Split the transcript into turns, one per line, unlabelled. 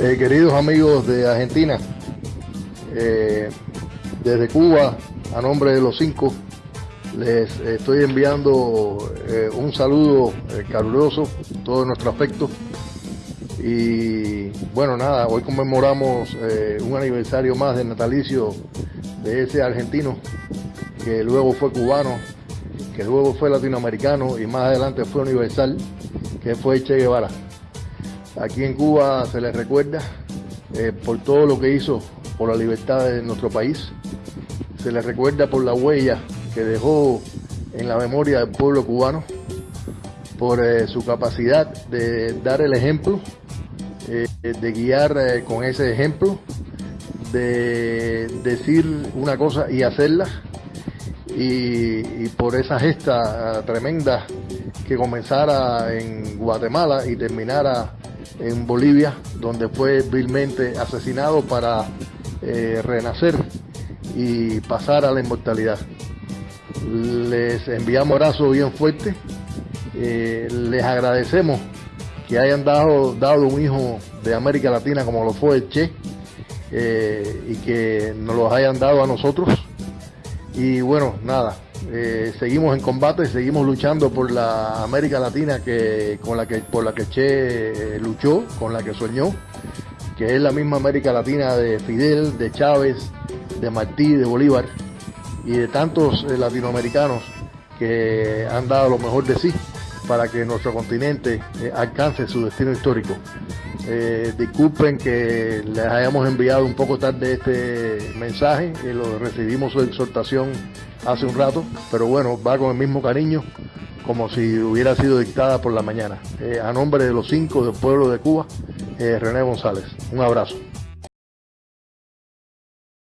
Eh, queridos amigos de Argentina, eh, desde Cuba, a nombre de los cinco, les estoy enviando eh, un saludo caluroso, todo nuestro afecto. Y bueno, nada, hoy conmemoramos un aniversario más del natalicio de ese argentino que luego fue cubano, que luego fue latinoamericano y más adelante fue universal, que fue Che Guevara. Aquí en Cuba se le recuerda eh, por todo lo que hizo por la libertad de nuestro país, se le recuerda por la huella que dejó en la memoria del pueblo cubano, por eh, su capacidad de dar el ejemplo, eh, de guiar con ese ejemplo, de decir una cosa y hacerla, y, y por esa gesta tremenda que comenzara en Guatemala y terminara en Bolivia, donde fue vilmente asesinado para eh, renacer y pasar a la inmortalidad. Les enviamos abrazo bien fuerte, eh, les agradecemos que hayan dado, dado un hijo de América Latina como lo fue Che eh, y que nos los hayan dado a nosotros. Y bueno, nada, eh, seguimos en combate, seguimos luchando por la América Latina que, con la que, por la que Che eh, luchó, con la que soñó, que es la misma América Latina de Fidel, de Chávez, de Martí, de Bolívar y de tantos eh, latinoamericanos que han dado lo mejor de sí para que nuestro continente alcance su destino histórico. Eh, disculpen que les hayamos enviado un poco tarde este mensaje, y lo recibimos su exhortación hace un rato, pero bueno, va con el mismo cariño como si hubiera sido dictada por la mañana. Eh, a nombre de los cinco del pueblo de Cuba, eh, René González. Un abrazo.